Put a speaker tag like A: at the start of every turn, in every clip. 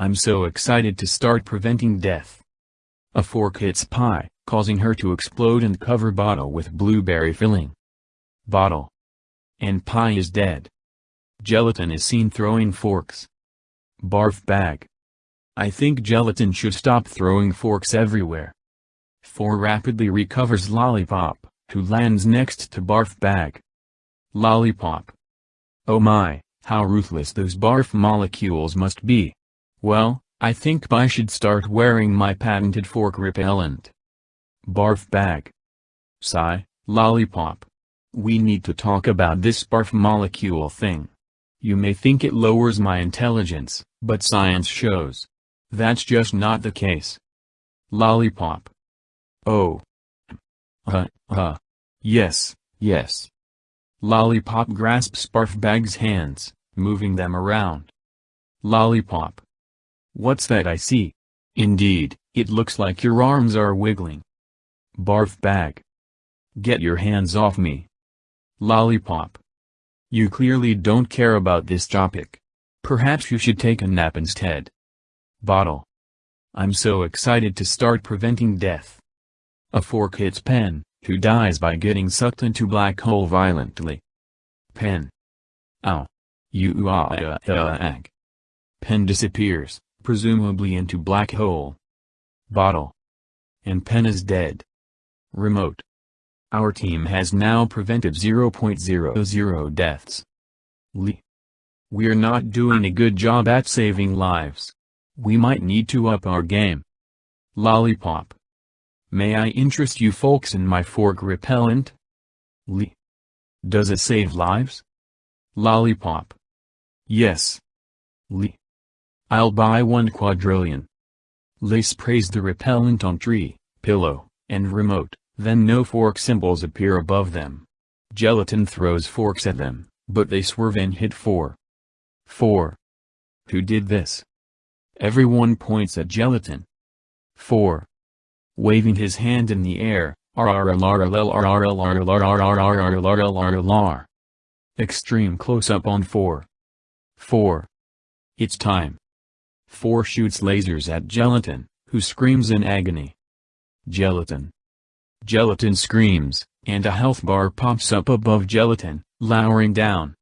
A: I'm so excited to start preventing death. A fork hits pie, causing her to explode and cover bottle with blueberry filling. Bottle. And pie is dead. Gelatin is seen throwing forks. Barf bag. I think gelatin should stop throwing forks everywhere. 4 rapidly recovers Lollipop, who lands next to Barf bag. Lollipop. Oh my, how ruthless those barf molecules must be. Well, I think I should start wearing my patented fork repellent. Barf bag. Sigh, lollipop. We need to talk about this barf molecule thing. You may think it lowers my intelligence, but science shows. That's just not the case. Lollipop. Oh. Uh, uh. Yes, yes. Lollipop grasps barf bag's hands, moving them around. Lollipop. What's that I see? Indeed, it looks like your arms are wiggling. Barf bag. Get your hands off me. Lollipop. You clearly don't care about this topic. Perhaps you should take a nap instead. Bottle. I'm so excited to start preventing death. A fork hits Pen, who dies by getting sucked into black hole violently. Pen. Ow. You ah ah ag. Pen disappears presumably into black hole. Bottle. And Pen is dead. Remote. Our team has now prevented 0.00 deaths. Liy. We're not doing a good job at saving lives. We might need to up our game. Lollipop. May I interest you folks in my fork repellent? Liy. Does it save lives? Lollipop. Yes. Liy. I'll buy one quadrillion. Liy sprays the repellent on tree, pillow, and remote, then no fork symbols appear above them. Gelatin throws forks at them, but they swerve and hit 4. 4. Who did this? Everyone points at Gelatin. 4. Waving his hand in the air, Extreme close-up on 4. 4. It's time. 4 shoots lasers at Gelatin, who screams in agony. Gelatin. Gelatin screams, and a health bar pops up above Gelatin, lowering down.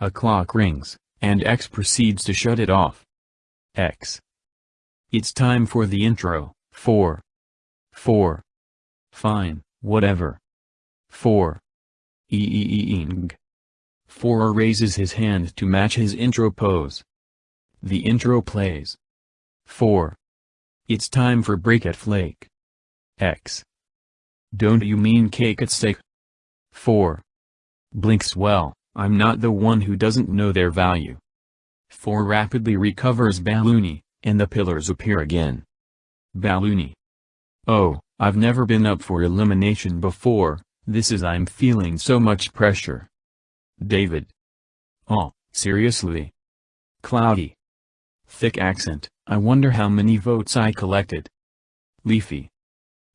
A: A clock rings, and X proceeds to shut it off. X. It's time for the intro, 4. 4. Fine, whatever. 4. Eeeeing. 4 raises his hand to match his intro pose. The intro plays. 4. It's time for break at Flake. X. Don't you mean cake at stake? 4. Blinks well, I'm not the one who doesn't know their value. 4 rapidly recovers Balloony, and the pillars appear again. Balloony. Oh, I've never been up for elimination before, this is I'm feeling so much pressure. David. Oh, seriously? Cloudy. Thick accent, I wonder how many votes I collected. Leafy.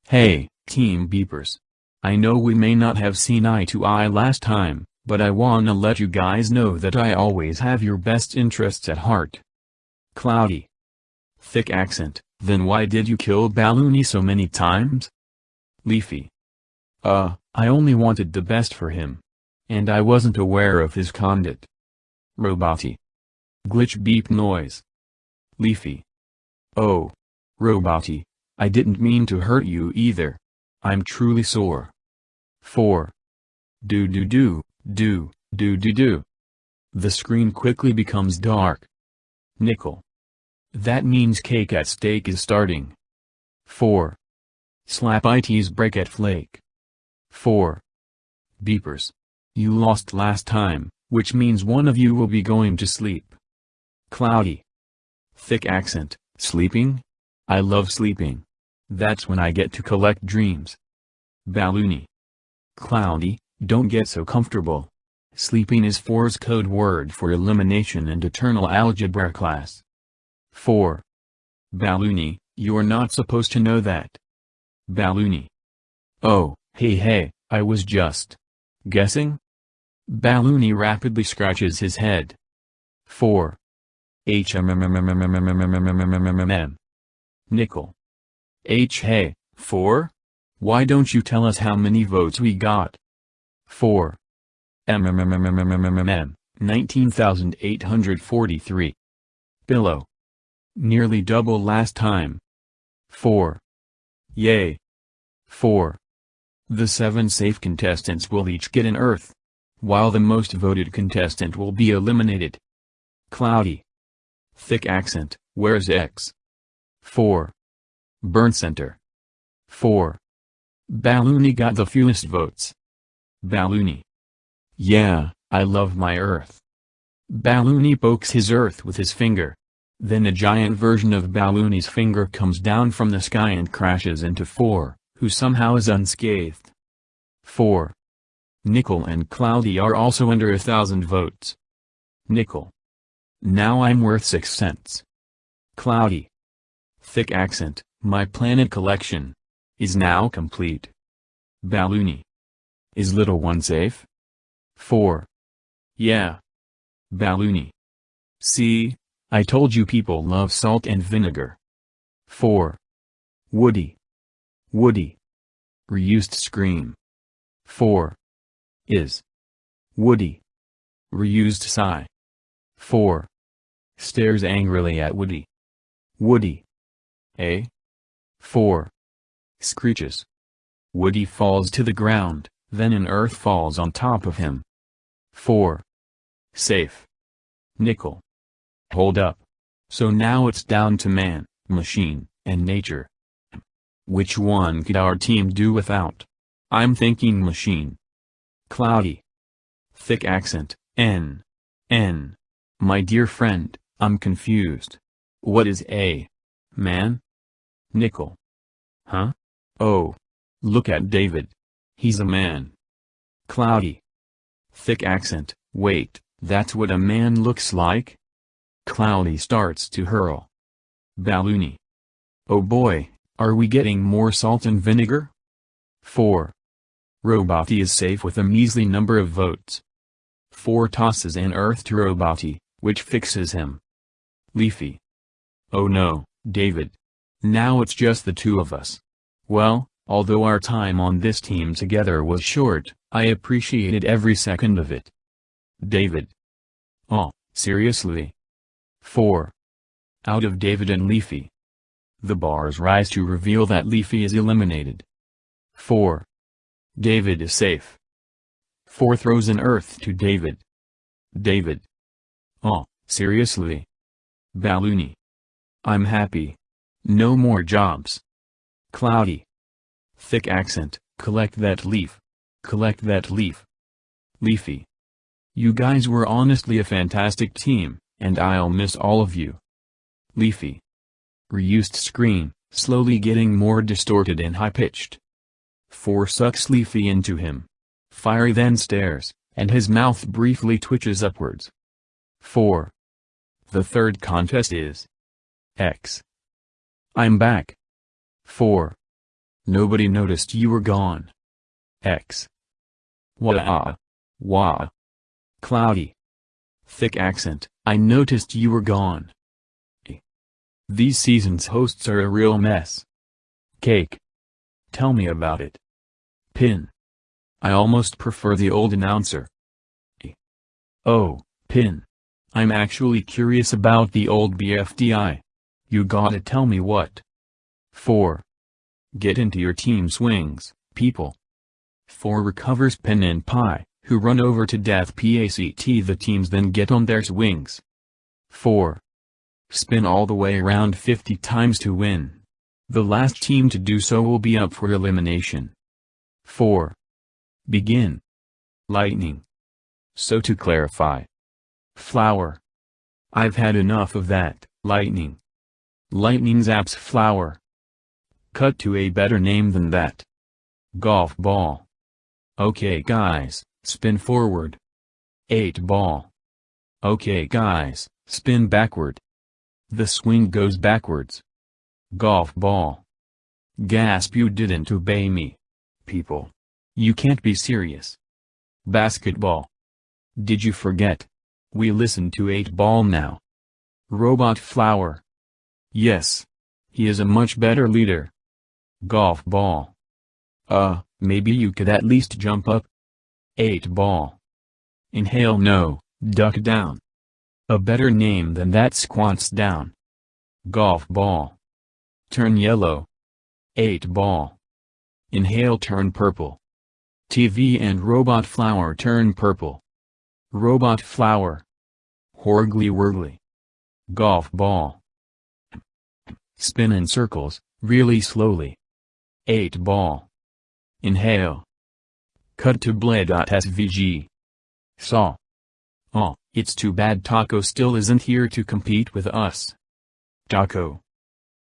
A: Hey, Team Beepers. I know we may not have seen eye to eye last time, but I wanna let you guys know that I always have your best interests at heart. Cloudy. Thick accent, then why did you kill Balloony so many times? Leafy. Uh, I only wanted the best for him. And I wasn't aware of his conduct. Roboty. Glitch beep noise. Leafy. Oh. Roboty. I didn't mean to hurt you either. I'm truly sore. 4. Do do do, do, do do do. The screen quickly becomes dark. Nickel. That means cake at stake is starting. 4. Slap IT's break at flake. 4. Beepers. You lost last time, which means one of you will be going to sleep. Cloudy. Thick accent, sleeping? I love sleeping. That's when I get to collect dreams. Balloony. Cloudy, don't get so comfortable. Sleeping is 4's code word for elimination and eternal algebra class. 4. Balloony, you're not supposed to know that. Balloony. Oh, hey hey, I was just guessing? Balloony rapidly scratches his head. 4. HMMMMMMMMMMMMMM. Nickel. H hey, 4? Why don't you tell us how many votes we got? 4. MMMMMMMMM, 19,843. Billow. Nearly double last time. 4. Yay. 4. The seven safe contestants will each get an Earth. While the most voted contestant will be eliminated. Cloudy. Thick accent, where's X? 4. Burn Center. 4. Balloony got the fewest votes. Balloony. Yeah, I love my Earth. Balloony pokes his Earth with his finger. Then a giant version of Balloony's finger comes down from the sky and crashes into 4, who somehow is unscathed. 4. Nickel and Cloudy are also under a thousand votes. Nickel. Now I'm worth 6 cents. Cloudy. Thick accent, my planet collection. Is now complete. Balloony. Is little one safe? 4. Yeah. Balloony. See, I told you people love salt and vinegar. 4. Woody. Woody. Reused scream. 4. Is. Woody. Reused sigh. 4. Stares angrily at Woody. Woody. A. 4. Screeches. Woody falls to the ground, then an earth falls on top of him. 4. Safe. Nickel. Hold up. So now it's down to man, machine, and nature. Which one could our team do without? I'm thinking machine. Cloudy. Thick accent, N. N. My dear friend, I'm confused. What is a man? Nickel. Huh? Oh. Look at David. He's a man. Cloudy. Thick accent, wait, that's what a man looks like? Cloudy starts to hurl. Balloony. Oh boy, are we getting more salt and vinegar? 4. Roboty is safe with a measly number of votes. 4 tosses an earth to Roboty, which fixes him. Leafy. Oh no, David. Now it's just the two of us. Well, although our time on this team together was short, I appreciated every second of it. David. Oh, seriously? 4. Out of David and Leafy. The bars rise to reveal that Leafy is eliminated. 4. David is safe. 4 throws an earth to David. David. Oh, seriously? Balloony. I'm happy. No more jobs. Cloudy. Thick accent, collect that leaf. Collect that leaf. Leafy. You guys were honestly a fantastic team, and I'll miss all of you. Leafy. Reused screen, slowly getting more distorted and high-pitched. 4 sucks Leafy into him. Firey then stares, and his mouth briefly twitches upwards. 4. The third contest is X. I'm back. 4. Nobody noticed you were gone. X. Wah. Wah. Cloudy. Thick accent, I noticed you were gone. These season's hosts are a real mess. Cake. Tell me about it. Pin. I almost prefer the old announcer. Oh, Pin. I'm actually curious about the old BFDI. You gotta tell me what. 4. Get into your team swings, people. 4 recovers Pen and Pie, who run over to death PACT the teams then get on their swings. 4. Spin all the way around 50 times to win. The last team to do so will be up for elimination. 4. Begin. Lightning. So to clarify. Flower. I've had enough of that, lightning. Lightning zaps flower. Cut to a better name than that. Golf ball. Okay guys, spin forward. 8 ball. Okay guys, spin backward. The swing goes backwards. Golf ball. Gasp you didn't obey me. People. You can't be serious. Basketball. Did you forget? We listen to 8 ball now. Robot Flower. Yes. He is a much better leader. Golf ball. Uh, maybe you could at least jump up. 8 ball. Inhale no, duck down. A better name than that squats down. Golf ball. Turn yellow. 8 ball. Inhale turn purple. TV and robot flower turn purple. Robot flower. Horgly wurgly. Golf ball. Spin in circles, really slowly. 8 ball. Inhale. Cut to bled.svg. Saw. Oh, it's too bad Taco still isn't here to compete with us. Taco.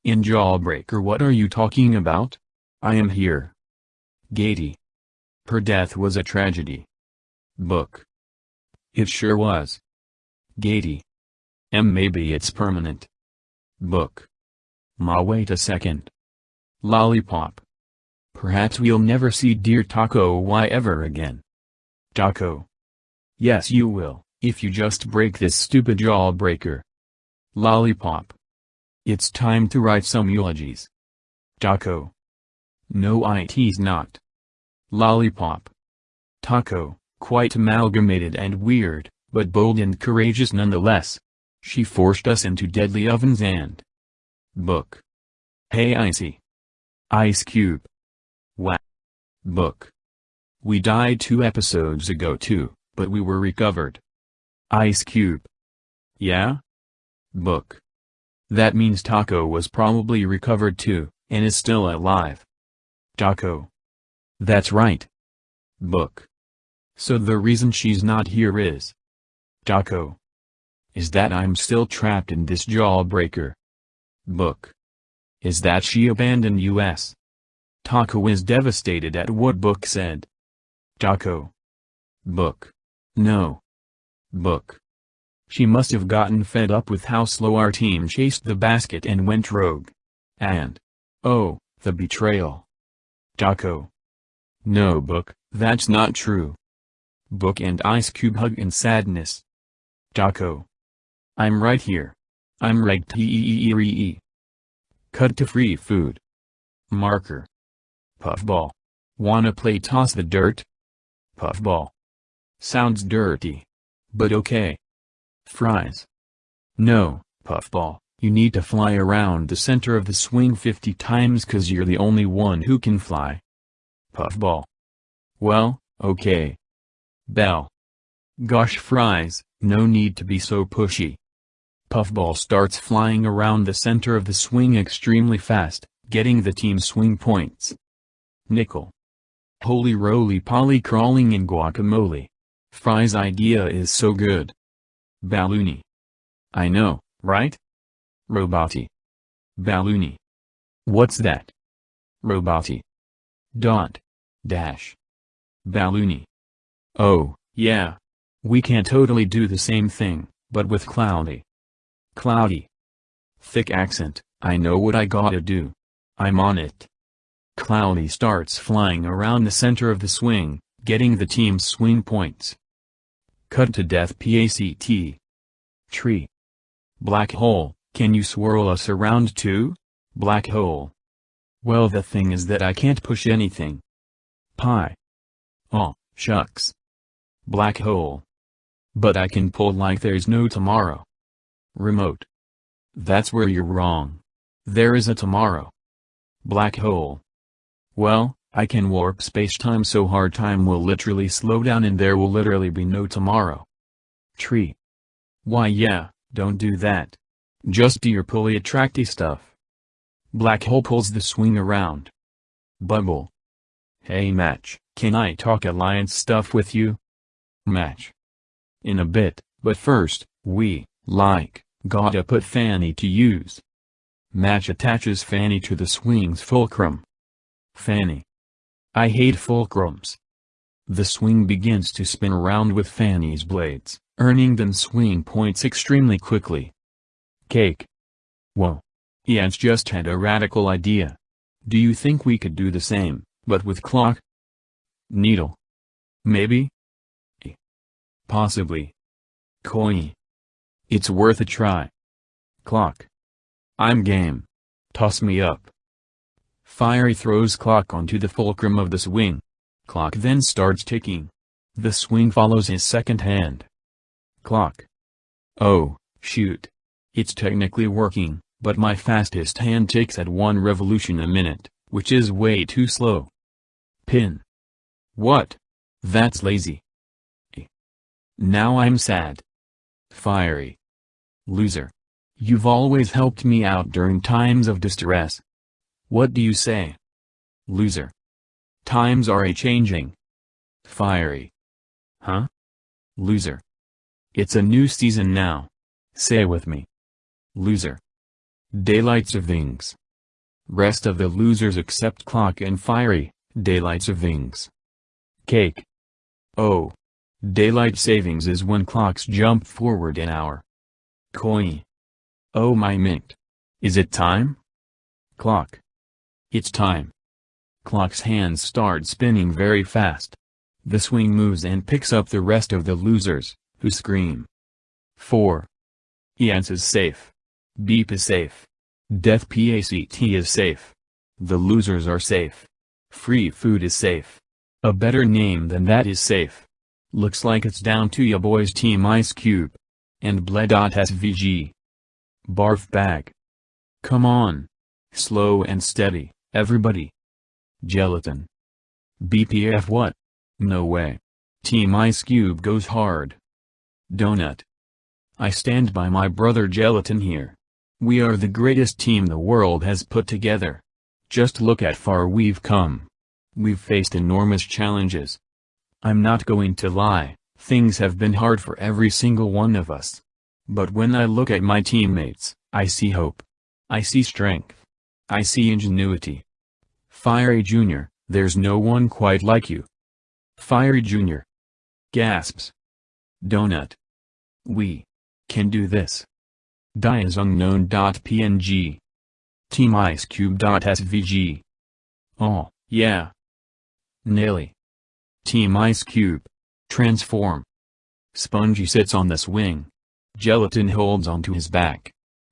A: In Jawbreaker what are you talking about? I am here. Gaty. Her death was a tragedy. Book. It sure was. Gaty. M maybe it's permanent. Book. Ma wait a second. Lollipop. Perhaps we'll never see dear Taco Y ever again. Taco. Yes you will, if you just break this stupid jawbreaker. Lollipop. It's time to write some eulogies. Taco. No it's not. Lollipop. Taco, quite amalgamated and weird, but bold and courageous nonetheless. She forced us into deadly ovens and... Book. Hey Icy. Ice Cube. Wow. Book. We died two episodes ago too, but we were recovered. Ice Cube. Yeah? Book. That means Taco was probably recovered too, and is still alive. Taco. That's right. Book. So the reason she's not here is... Taco. Is that I'm still trapped in this jawbreaker. Book. Is that she abandoned us? Taco is devastated at what Book said. Taco. Book. No. Book. She must have gotten fed up with how slow our team chased the basket and went rogue. And. Oh, the betrayal. Taco. No Book, that's not true. Book and Ice Cube hug in sadness. Taco. I'm right here. I'm reg -e -e -e Cut to free food. Marker. Puffball. Wanna play toss the dirt? Puffball. Sounds dirty. But okay. Fries. No, Puffball, you need to fly around the center of the swing 50 times cause you're the only one who can fly. Puffball. Well, okay. Bell. Gosh fries, no need to be so pushy. Puffball starts flying around the center of the swing extremely fast, getting the team swing points. Nickel. Holy roly poly crawling in guacamole. Fry's idea is so good. Balloony. I know, right? Roboty. Balloony. What's that? Roboty. Dot. Dash. Balloony. Oh, yeah. We can totally do the same thing, but with Cloudy. Cloudy. Thick accent, I know what I gotta do. I'm on it. Cloudy starts flying around the center of the swing, getting the team's swing points. Cut to death PACT. Tree. Black hole, can you swirl us around too? Black hole. Well the thing is that I can't push anything. Pie. Oh, shucks. Black hole. But I can pull like there's no tomorrow. Remote. That's where you're wrong. There is a tomorrow. Black hole. Well, I can warp spacetime so hard time will literally slow down and there will literally be no tomorrow. Tree. Why yeah, don't do that. Just do your pulley attracty stuff. Black hole pulls the swing around. Bubble. Hey match, can I talk alliance stuff with you? Match. In a bit, but first, we like, gotta put Fanny to use. Match attaches Fanny to the swing's fulcrum. Fanny. I hate fulcrums. The swing begins to spin around with Fanny's blades, earning them swing points extremely quickly. Cake. Whoa. Has just had a radical idea. Do you think we could do the same, but with clock? Needle. Maybe? Possibly. Koi. It's worth a try. Clock. I'm game. Toss me up. Firey throws clock onto the fulcrum of the swing. Clock then starts ticking. The swing follows his second hand. Clock. Oh, shoot. It's technically working, but my fastest hand ticks at one revolution a minute, which is way too slow. Pin. What? That's lazy. Now I'm sad. Firey. Loser. You've always helped me out during times of distress. What do you say? Loser. Times are a-changing. Firey. Huh? Loser. It's a new season now. Say with me. Loser. Daylights of things. Rest of the losers except Clock and Firey, Daylights of things. Cake. Oh. Daylight savings is when clocks jump forward an hour. Koi. Oh my mint. Is it time? Clock. It's time. Clock's hands start spinning very fast. The swing moves and picks up the rest of the losers, who scream. 4. Iance is safe. Beep is safe. Death PACT is safe. The losers are safe. Free food is safe. A better name than that is safe. Looks like it's down to ya boys Team Ice Cube. And Bled.svg. Barf bag. Come on. Slow and steady, everybody. Gelatin. BPF what? No way. Team Ice Cube goes hard. Donut. I stand by my brother Gelatin here. We are the greatest team the world has put together. Just look at far we've come. We've faced enormous challenges, I'm not going to lie, things have been hard for every single one of us. But when I look at my teammates, I see hope. I see strength. I see ingenuity. Firey Jr., there's no one quite like you. Firey Jr. Gasps. Donut. We. Can do this. Diasunknown.png. TeamIceCube.svg. Oh, yeah. Nelly. Team Ice Cube. Transform. Spongy sits on the swing. Gelatin holds onto his back.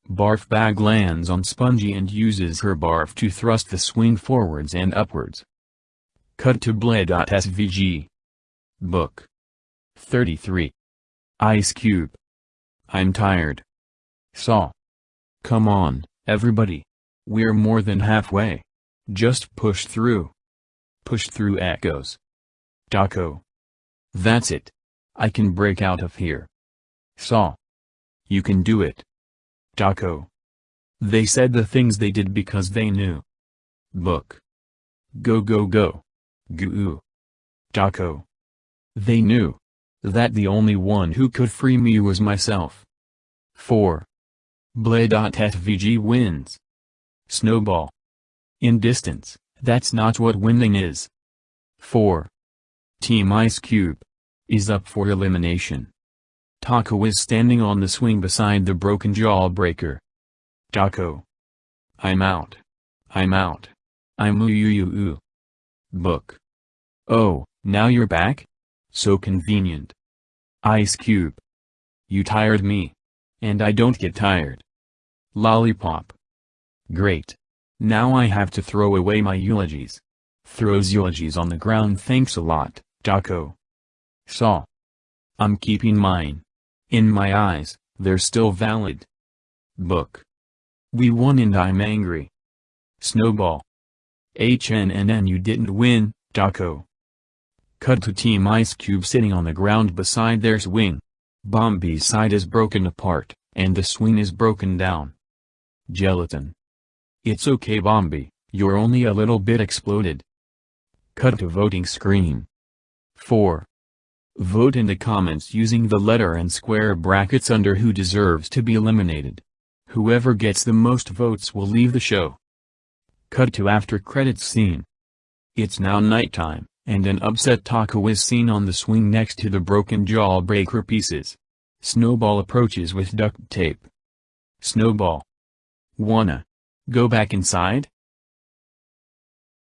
A: Barf bag lands on Spongy and uses her barf to thrust the swing forwards and upwards. Cut to Bled.svg. Book. 33. Ice Cube. I'm tired. Saw. Come on, everybody. We're more than halfway. Just push through. Push through echoes. Taco. That's it. I can break out of here. Saw. You can do it. Taco. They said the things they did because they knew. Book. Go go go. Goo. Taco. They knew. That the only one who could free me was myself. 4. Bled.svg wins. Snowball. In distance, that's not what winning is. 4. Team Ice Cube is up for elimination. Taco is standing on the swing beside the broken jawbreaker. Taco. I'm out. I'm out. I'm ooh. Book. Oh, now you're back? So convenient. Ice Cube. You tired me. And I don't get tired. Lollipop. Great. Now I have to throw away my eulogies. Throws eulogies on the ground thanks a lot. Taco. Saw. I'm keeping mine. In my eyes, they're still valid. Book. We won and I'm angry. Snowball. HNNN you didn't win, Taco. Cut to Team Ice Cube sitting on the ground beside their swing. Bomby's side is broken apart, and the swing is broken down. Gelatin. It's okay Bomby, you're only a little bit exploded. Cut to voting screen. 4. Vote in the comments using the letter and square brackets under who deserves to be eliminated. Whoever gets the most votes will leave the show. Cut to after credits scene. It's now nighttime, and an upset Taco is seen on the swing next to the broken jawbreaker pieces. Snowball approaches with duct tape. Snowball. Wanna. Go back inside?